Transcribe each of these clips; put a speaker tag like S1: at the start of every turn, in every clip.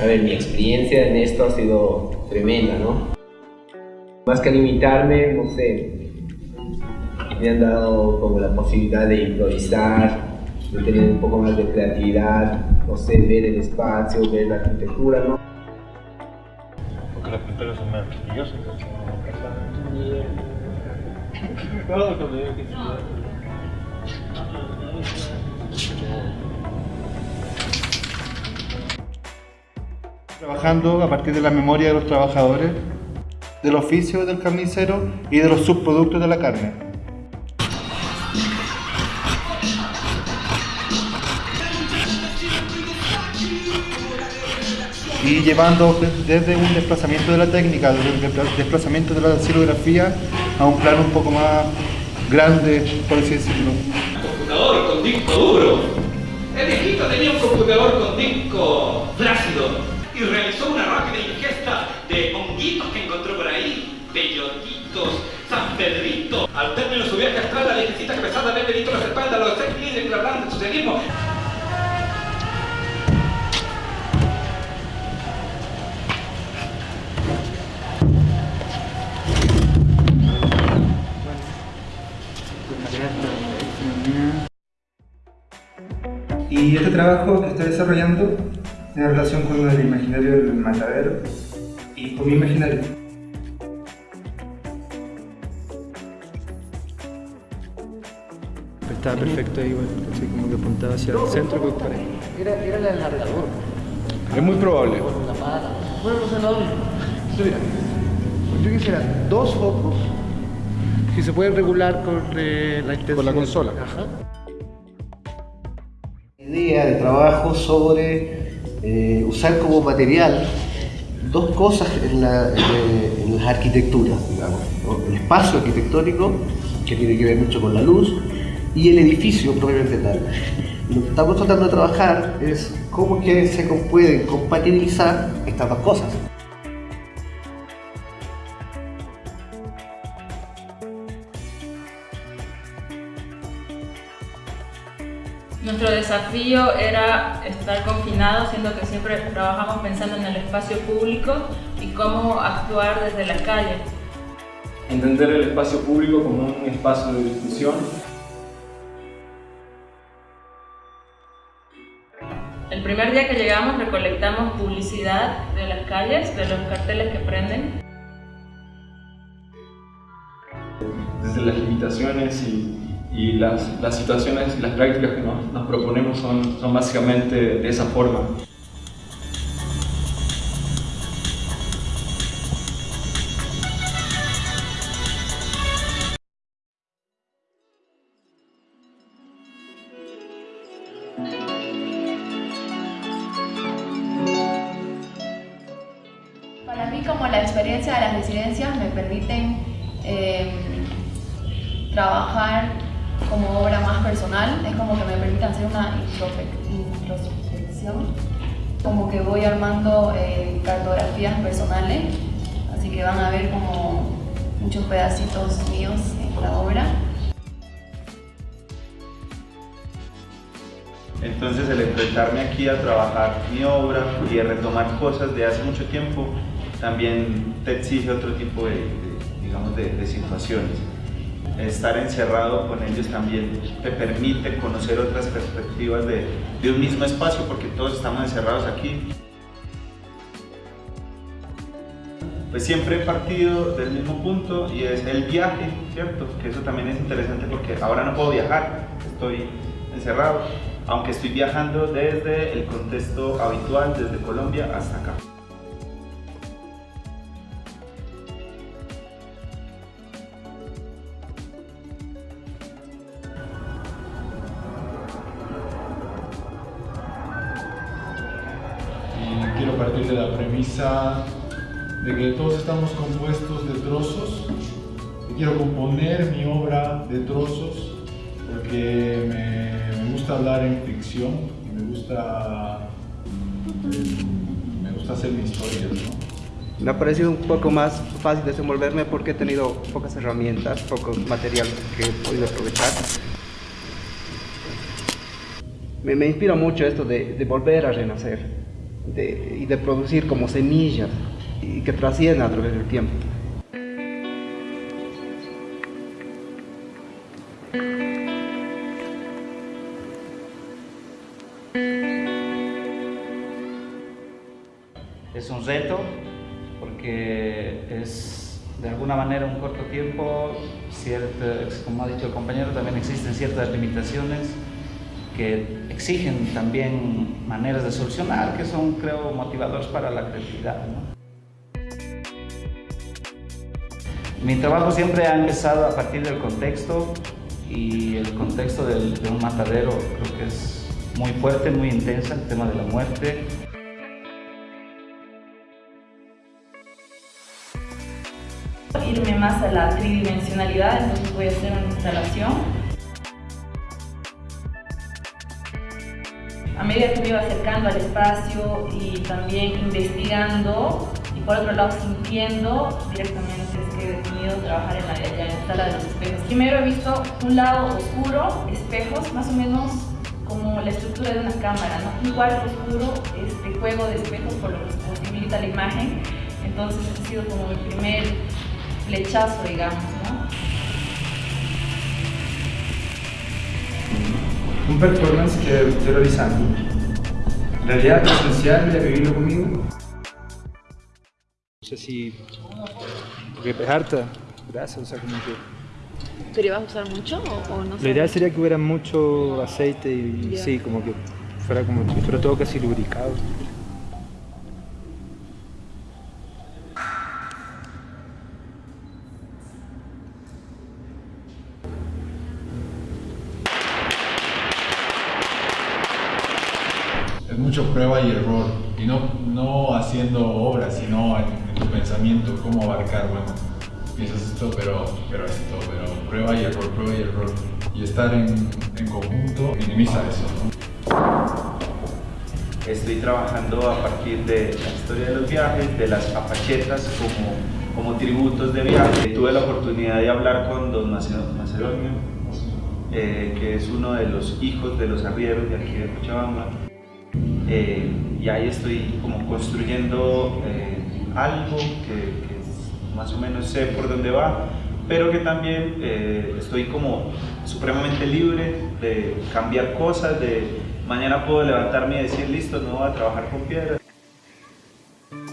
S1: a ver, mi experiencia en esto ha sido tremenda, ¿no? Más que limitarme, no sé, me han dado como la posibilidad de improvisar, de tener un poco más de creatividad, no sé, ver el espacio, ver la arquitectura, ¿no?
S2: Porque las pinturas son más quisquillosas,
S3: Trabajando a partir de la memoria de los trabajadores, del oficio del carnicero y de los subproductos de la carne. y llevando desde un desplazamiento de la técnica, desde un desplazamiento de la silografía a un plano un poco más grande, por así decirlo.
S4: computador con disco duro. El viejito tenía un computador con disco flácido y realizó una rápida ingesta de honguitos que encontró por ahí, bellotitos, San Pedrito. Al término de su viaje astral, la viejecita que pesaba de Benito las espaldas los seis líderes que hablaban del socialismo
S3: Y este trabajo que estoy desarrollando tiene relación con el imaginario del matadero y con mi imaginario.
S5: Estaba perfecto ahí, bueno, así como que apuntaba hacia el centro que para
S6: Era, era el alargador.
S7: Es muy probable.
S6: Bueno, no sé dónde. Mira, yo quisiera dos focos si se pueden regular con eh, la intensidad.
S7: Con la consola.
S6: Ajá.
S8: idea de trabajo sobre eh, usar como material dos cosas en, en las arquitecturas, digamos. El espacio arquitectónico, que tiene que ver mucho con la luz, y el edificio propiamente tal. Lo que estamos tratando de trabajar es cómo que se pueden compatibilizar estas dos cosas.
S9: Nuestro desafío era estar confinados, siendo que siempre trabajamos pensando en el espacio público y cómo actuar desde la calle.
S10: entender el espacio público como un espacio de discusión.
S9: El primer día que llegamos recolectamos publicidad de las calles, de los carteles que prenden.
S10: Desde las limitaciones y, y las, las situaciones y las prácticas que nos, proponemos son, son básicamente de esa forma.
S11: Permite hacer una introspec- introspección, como que voy armando eh, cartografías personales, así que van a ver como muchos pedacitos míos en la obra.
S3: Entonces el enfrentarme aquí a trabajar mi obra y a retomar cosas de hace mucho tiempo también te exige otro tipo de, digamos, de situaciones. Estar encerrado con ellos también te permite conocer otras perspectivas de, un mismo espacio porque todos estamos encerrados aquí. Pues siempre he partido del mismo punto y es el viaje, ¿cierto? Que eso también es interesante porque ahora no puedo viajar, estoy encerrado, aunque estoy viajando desde el contexto habitual, desde Colombia hasta acá.
S7: Partir de la premisa de que todos estamos compuestos de trozos. Y quiero componer mi obra de trozos porque me, me gusta hablar en ficción y me gusta, eh, me gusta hacer mis historias, ¿no?
S8: Me ha parecido un poco más fácil desenvolverme porque he tenido pocas herramientas, poco material que he podido aprovechar. Me, me inspira mucho esto de, de volver a renacer,
S11: y de producir como semillas y que trascienden a través del tiempo.
S12: Es un reto porque es de alguna manera un corto tiempo, como ha dicho el compañero, también existen ciertas limitaciones que exigen también maneras de solucionar que son, creo, motivadores para la creatividad. Mi trabajo siempre ha empezado a partir del contexto y el contexto de un matadero creo que es muy fuerte, muy intensa, el tema de la muerte,
S13: irme más a la tridimensionalidad, entonces voy a hacer una instalación. A medida que me iba acercando al espacio y también investigando y por otro lado sintiendo, directamente es que he decidido trabajar en la, en la sala de los espejos. Primero he visto un lado oscuro, espejos, más o menos como la estructura de una cámara, ¿no? Un cuarto oscuro, este juego de espejos por lo que posibilita la imagen. Entonces ha sido como mi primer flechazo, digamos, ¿no?
S14: Un performance que estoy realizando. En realidad presencial de vivirlo conmigo.
S5: No sé si... Porque es harta grasa, o sea, como que...
S15: ¿Pero ibas a usar mucho o, o no
S5: Lo ideal sería que hubiera mucho aceite y sí, como que fuera como que fuera todo casi lubricado.
S7: Es mucho prueba y error. Y no, no haciendo obras, sino en, tu pensamiento, cómo abarcar, bueno, piensas esto, pero, pero esto, pero prueba y error, prueba y error. Y estar en, en conjunto minimiza eso, ¿no?
S3: Estoy trabajando a partir de la historia de los viajes, de las apachetas como, como tributos de viaje. Tuve la oportunidad de hablar con don Macedo- Macedonio, eh, que es uno de los hijos de los arrieros de aquí de Cochabamba. Eh, y ahí estoy como construyendo eh, algo que, que más o menos sé por dónde va, pero que también eh, estoy como supremamente libre de cambiar cosas, de mañana puedo levantarme y decir, listo, no voy a trabajar con piedra.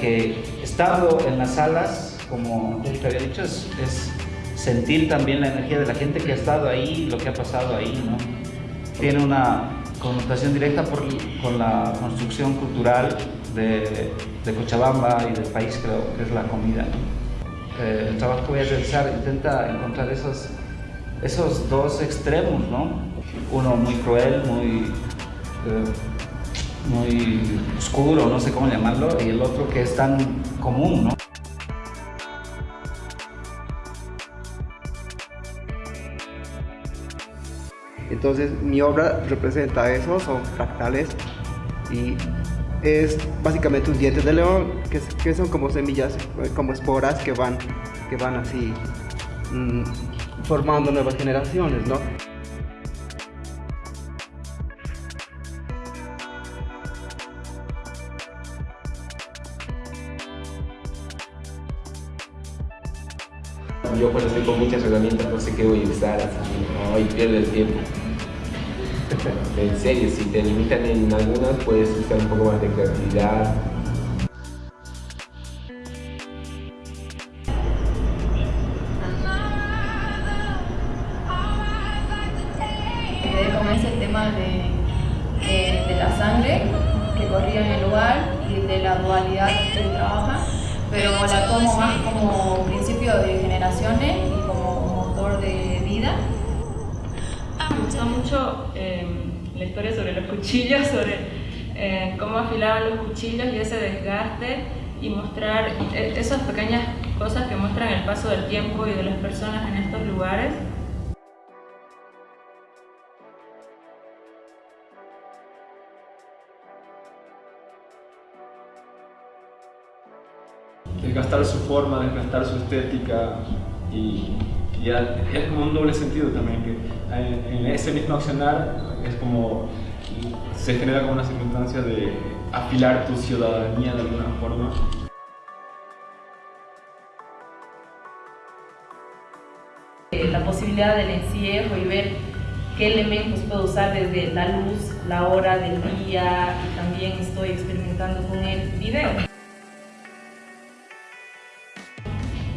S12: que estando en las salas, como te había dicho, es, es sentir también la energía de la gente que ha estado ahí, lo que ha pasado ahí, ¿no? Tiene una connotación directa con la construcción cultural de, Cochabamba y del país, creo que es la comida. Eh, el trabajo que voy a realizar intenta encontrar esos, esos dos extremos, ¿no? Uno muy cruel, muy, eh, muy oscuro, no sé cómo llamarlo, y el otro que es tan común, ¿no?
S11: Entonces mi obra representa eso, son fractales y es básicamente un diente de león que, son como semillas, eh, como esporas que van, que van así mm, formando nuevas generaciones, ¿no?
S1: Yo cuando estoy con muchas herramientas no sé qué voy a usar, así, ay, pierde el tiempo. En serio, si te limitan en algunas, puedes usar un poco más de creatividad.
S13: Cuchillos, sobre eh, cómo afilaban los cuchillos y ese desgaste y mostrar eh, esas pequeñas cosas que muestran el paso del tiempo y de las personas en estos lugares.
S10: desgastar su forma, desgastar su estética y, es como un doble sentido también, que en, en ese mismo accionar es como se genera como una circunstancia de afilar tu ciudadanía de alguna forma.
S13: Eh, la posibilidad del encierro y ver qué elementos puedo usar desde la luz, la hora del día y también estoy experimentando con el video.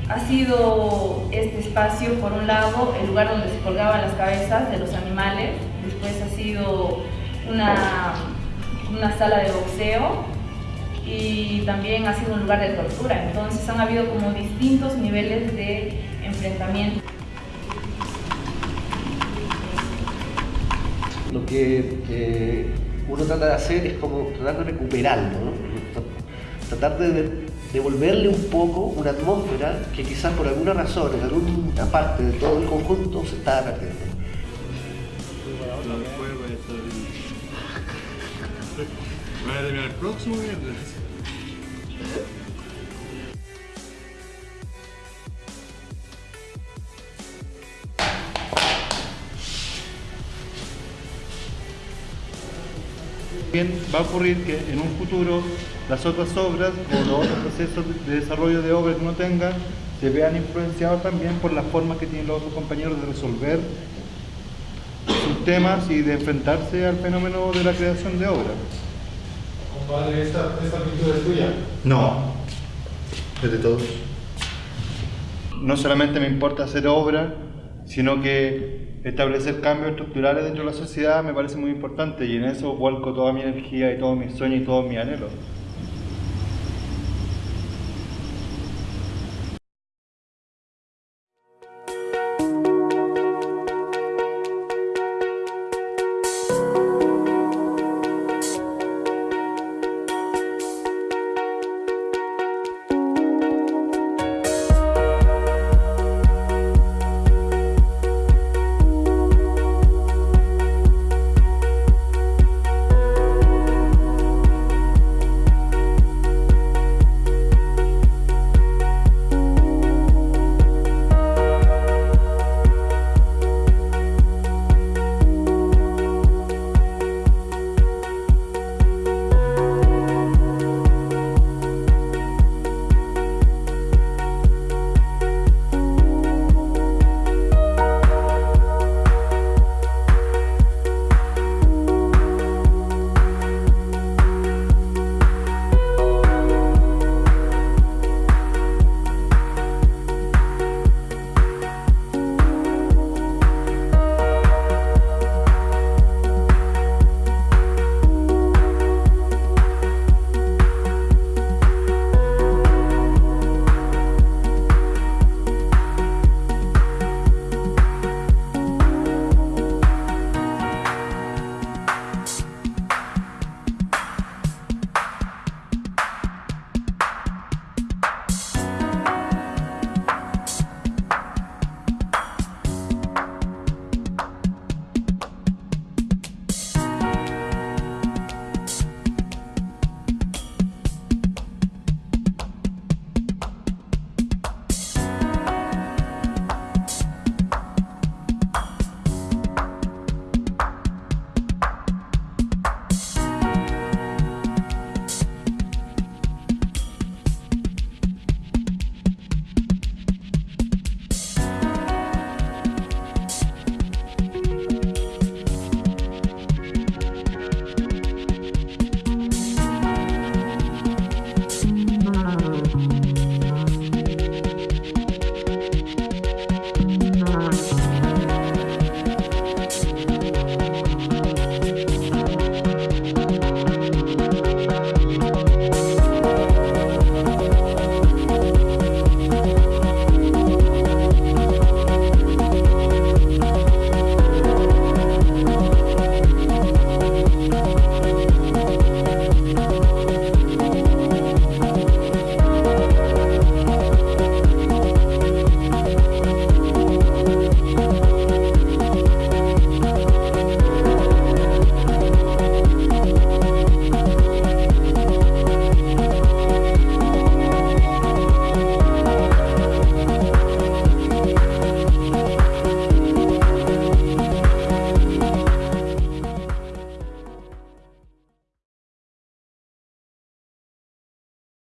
S13: Ha sido este espacio, por un lado, el lugar donde se colgaban las cabezas de los animales, después ha sido una, una sala de boxeo y también ha sido un lugar de tortura, entonces han habido como distintos niveles de enfrentamiento.
S8: Lo que eh, uno trata de hacer es como tratar de recuperarlo, tratar de devolverle un poco una atmósfera que quizás por alguna razón, en alguna parte de todo el conjunto, se está perdiendo.
S7: Voy a terminar el próximo viernes.
S16: Va a ocurrir que en un futuro las otras obras o los otros procesos de desarrollo de obras que uno tenga se vean influenciados también por las formas que tienen los otros compañeros de resolver sus temas y de enfrentarse al fenómeno de la creación de obras.
S7: Compadre, ¿esta, esta pintura es tuya?
S16: No, es de todos. No solamente me importa hacer obra, sino que establecer cambios estructurales dentro de la sociedad me parece muy importante y en eso vuelco toda mi energía y todos mis sueños y todos mis anhelos.